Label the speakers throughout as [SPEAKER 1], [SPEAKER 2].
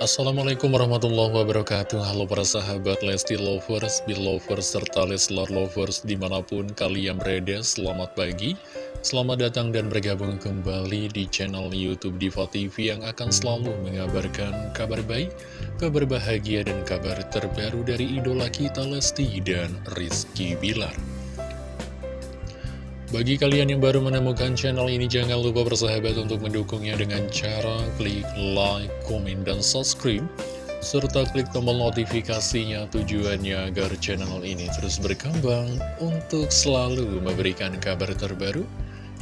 [SPEAKER 1] Assalamualaikum warahmatullahi wabarakatuh. Halo para sahabat Lesti Lovers, Belovers, serta Leslar Lovers di mana pun kalian berada Selamat pagi, selamat datang dan bergabung kembali di channel Youtube Diva TV Yang akan selalu mengabarkan kabar baik, kabar bahagia dan kabar terbaru dari idola kita Lesti dan Rizky Bilar bagi kalian yang baru menemukan channel ini, jangan lupa bersahabat untuk mendukungnya dengan cara klik like, komen, dan subscribe. Serta klik tombol notifikasinya tujuannya agar channel ini terus berkembang untuk selalu memberikan kabar terbaru,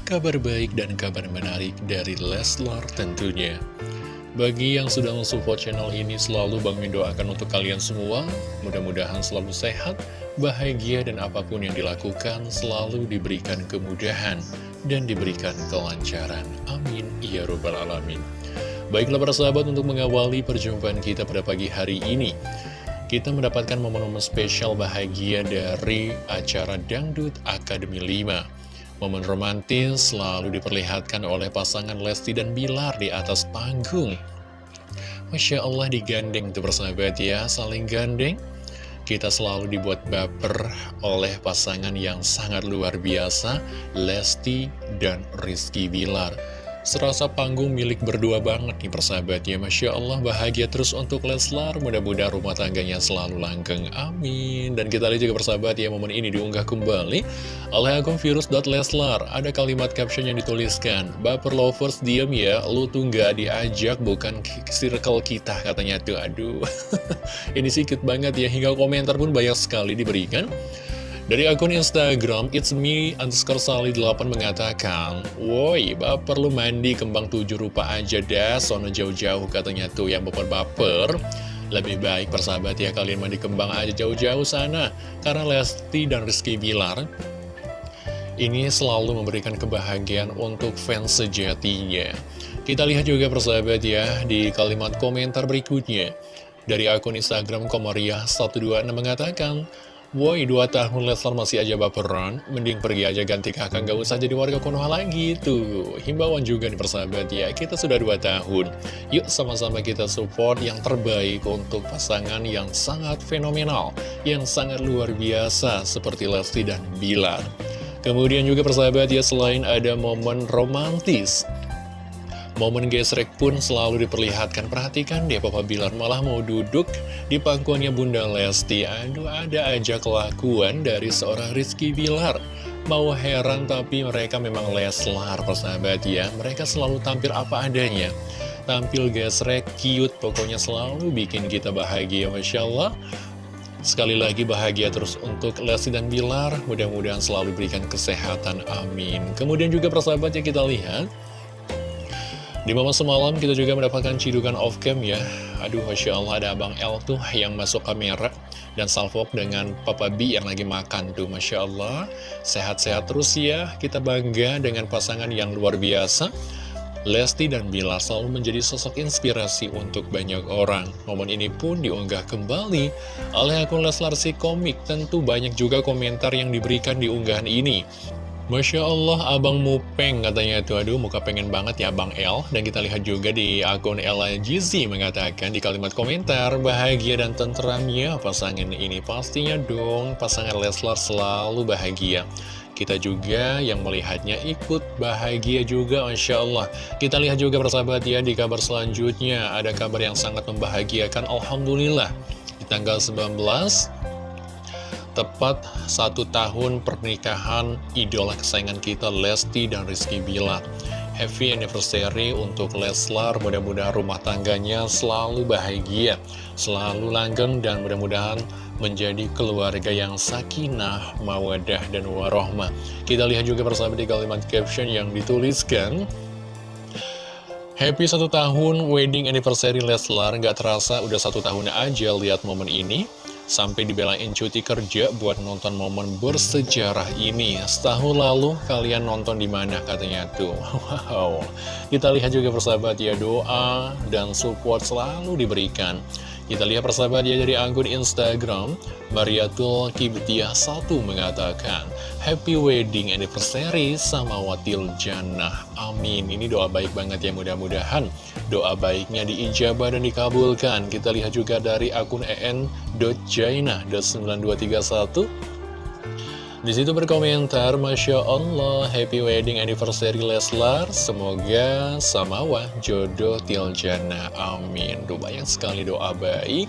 [SPEAKER 1] kabar baik, dan kabar menarik dari Leslar tentunya. Bagi yang sudah mensupport channel ini, selalu Bang mendoakan untuk kalian semua, mudah-mudahan selalu sehat, bahagia dan apa pun yang dilakukan selalu diberikan kemudahan dan diberikan kelancaran. Amin. Ya Robbal Alamin. Baiklah para sahabat untuk mengawali perjumpaan kita pada pagi hari ini. Kita mendapatkan momen-momen spesial bahagia dari acara Dangdut Akademi 5. Momen romantis selalu diperlihatkan oleh pasangan Lesti dan Bilar di atas panggung. Masya Allah digandeng tuh persahabat ya, saling gandeng kita selalu dibuat baper oleh pasangan yang sangat luar biasa, Lesti dan Rizky Bilar. Serasa panggung milik berdua banget nih persahabat ya Masya Allah bahagia terus untuk Leslar. Mudah-mudahan rumah tangganya selalu langgeng. Amin. Dan kita lihat juga persahabat ya momen ini diunggah kembali Oleh akun virus.leslar Ada kalimat caption yang dituliskan Baper lovers diam ya. Lu tuh gak diajak bukan circle kita katanya tuh. Aduh. Ini sikit banget ya Hingga komentar pun banyak sekali diberikan dari akun Instagram, it's me underscore sali 8 mengatakan, Woi, baper lu mandi kembang tujuh rupa aja dah, sono jauh-jauh katanya tuh yang baper-baper. Lebih baik persahabat ya kalian mandi kembang aja jauh-jauh sana, karena Lesti dan Rizky Bilar ini selalu memberikan kebahagiaan untuk fans sejatinya. Kita lihat juga persahabat ya di kalimat komentar berikutnya. Dari akun Instagram Komariah126 mengatakan, Woi, dua tahun Leslar masih aja baperan, mending pergi aja ganti kakak, gak usah jadi warga Konoha lagi tuh. Himbauan juga nih persahabat ya, kita sudah dua tahun. Yuk sama-sama kita support yang terbaik untuk pasangan yang sangat fenomenal, yang sangat luar biasa seperti Lesti dan Bilar. Kemudian juga persahabat ya, selain ada momen romantis, Momen gesrek pun selalu diperlihatkan. Perhatikan deh Papa Bilar malah mau duduk di pangkuannya Bunda Lesti. Aduh ada aja kelakuan dari seorang Rizky Bilar. Mau heran tapi mereka memang Leslar persahabat ya. Mereka selalu tampil apa adanya. Tampil gesrek, cute, pokoknya selalu bikin kita bahagia Masya Allah. Sekali lagi bahagia terus untuk Lesti dan Bilar Mudah-mudahan selalu berikan kesehatan, amin Kemudian juga persahabat ya kita lihat di momen semalam kita juga mendapatkan cidukan off-cam ya. Aduh Masya Allah ada Abang L tuh yang masuk kamera Dan salvok dengan Papa B yang lagi makan. Tuh Masya Allah. Sehat-sehat terus ya. Kita bangga dengan pasangan yang luar biasa. Lesti dan Bilar selalu menjadi sosok inspirasi untuk banyak orang. Momen ini pun diunggah kembali oleh akun Leslar si komik. Tentu banyak juga komentar yang diberikan di unggahan ini Masya Allah, Abang Mupeng katanya itu, aduh muka pengen banget ya Abang L. Dan kita lihat juga di akun Ella Jizi mengatakan di kalimat komentar, bahagia dan tentram ya pasangan ini. Pastinya dong, pasangan Leslar selalu bahagia. Kita juga yang melihatnya ikut bahagia juga Masya Allah Kita lihat juga persahabat ya di kabar selanjutnya Ada kabar yang sangat membahagiakan Alhamdulillah Di tanggal 19 Tepat satu tahun pernikahan idola kesayangan kita Lesti dan Rizky Bilar Happy anniversary untuk Leslar. Mudah-mudahan rumah tangganya selalu bahagia Selalu langgeng dan mudah-mudahan menjadi keluarga yang sakinah, mawadah, dan warohmah. Kita lihat juga bersama di kalimat caption yang dituliskan Happy satu tahun wedding anniversary Leslar. Gak terasa udah satu tahun aja lihat momen ini Sampai dibelain cuti kerja buat nonton momen bersejarah ini. Setahun lalu kalian nonton di mana katanya tuh. Wow. Kita lihat juga persahabat ya doa dan support selalu diberikan. Kita lihat persahabat ya dari akun Instagram Mariatul Kibtiah 1 mengatakan Happy wedding anniversary sama Watil Jannah. Amin. Ini doa baik banget ya mudah-mudahan Doa baiknya diijabah dan dikabulkan. Kita lihat juga dari akun en.jainah.9231 di situ berkomentar, Masya Allah, Happy Wedding Anniversary Leslar, semoga samawa jodoh tiljana, amin. Doa banyak sekali doa baik,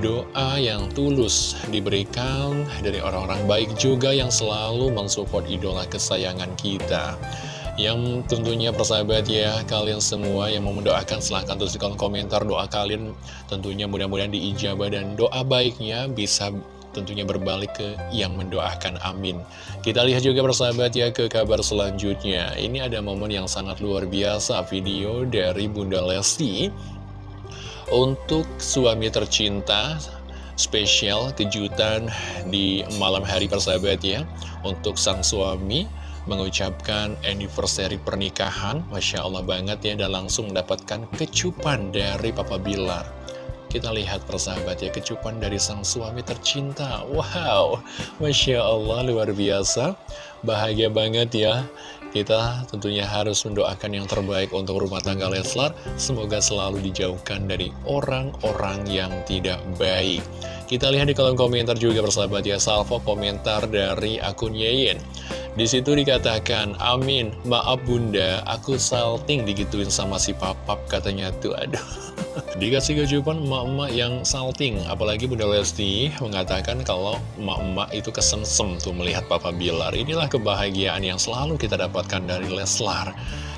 [SPEAKER 1] doa yang tulus diberikan dari orang-orang baik juga yang selalu mensupport idola kesayangan kita. Yang tentunya persahabat ya, kalian semua yang mau mendoakan silahkan tulis di kolom komentar doa kalian tentunya mudah-mudahan diijabah dan doa baiknya bisa tentunya berbalik ke yang mendoakan amin. Kita lihat juga persahabat ya ke kabar selanjutnya. Ini ada momen yang sangat luar biasa video dari Bunda Lesti. Untuk suami tercinta spesial kejutan di malam hari persahabat ya. Untuk sang suami mengucapkan anniversary pernikahan Masya Allah banget ya dan langsung mendapatkan kecupan dari Papa Bilar kita lihat persahabat ya, kecupan dari sang suami tercinta. Wow, Masya Allah, luar biasa. Bahagia banget ya. Kita tentunya harus mendoakan yang terbaik untuk rumah tangga Leslar. Semoga selalu dijauhkan dari orang-orang yang tidak baik. Kita lihat di kolom komentar juga persahabat ya, salvo komentar dari akun Yeyen. Di situ dikatakan, Amin, maaf bunda, aku salting digituin sama si papap katanya tuh, aduh. Dikasih kejupan emak-emak yang salting. Apalagi Bunda Lesti mengatakan kalau emak-emak itu kesensem tuh melihat Papa Bilar. Inilah kebahagiaan yang selalu kita dapatkan dari Leslar.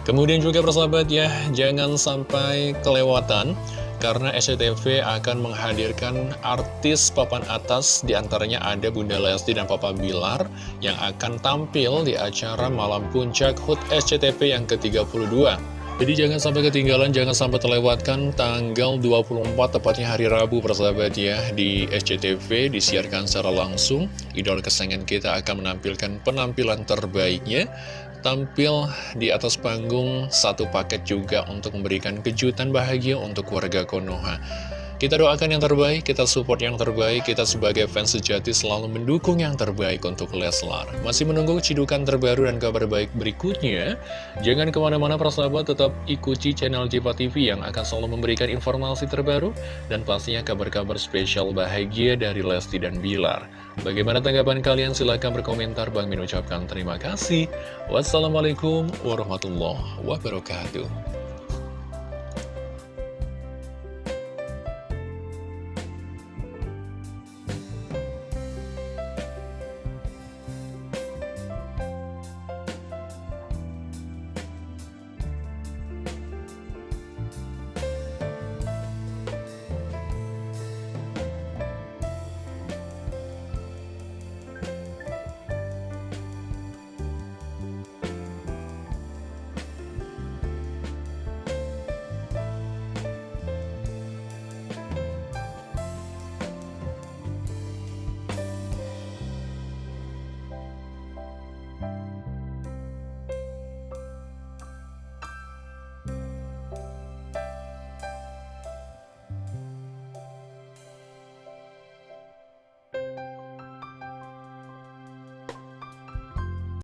[SPEAKER 1] Kemudian juga persahabat ya Jangan sampai kelewatan karena SCTV akan menghadirkan artis papan atas di antaranya ada Bunda Lesti dan Papa Bilar yang akan tampil di acara Malam Puncak HUT SCTV yang ke-32 jadi jangan sampai ketinggalan, jangan sampai terlewatkan tanggal 24 tepatnya hari Rabu persahabat ya di SCTV disiarkan secara langsung. Idol kesayangan kita akan menampilkan penampilan terbaiknya tampil di atas panggung satu paket juga untuk memberikan kejutan bahagia untuk warga Konoha. Kita doakan yang terbaik, kita support yang terbaik, kita sebagai fans sejati selalu mendukung yang terbaik untuk Leslar. Masih menunggu cidukan terbaru dan kabar baik berikutnya? Jangan ke mana-mana persahabat, tetap ikuti channel Jepa TV yang akan selalu memberikan informasi terbaru dan pastinya kabar-kabar spesial bahagia dari Lesti dan Bilar. Bagaimana tanggapan kalian? Silahkan berkomentar. Bang Min ucapkan terima kasih. Wassalamualaikum warahmatullahi wabarakatuh.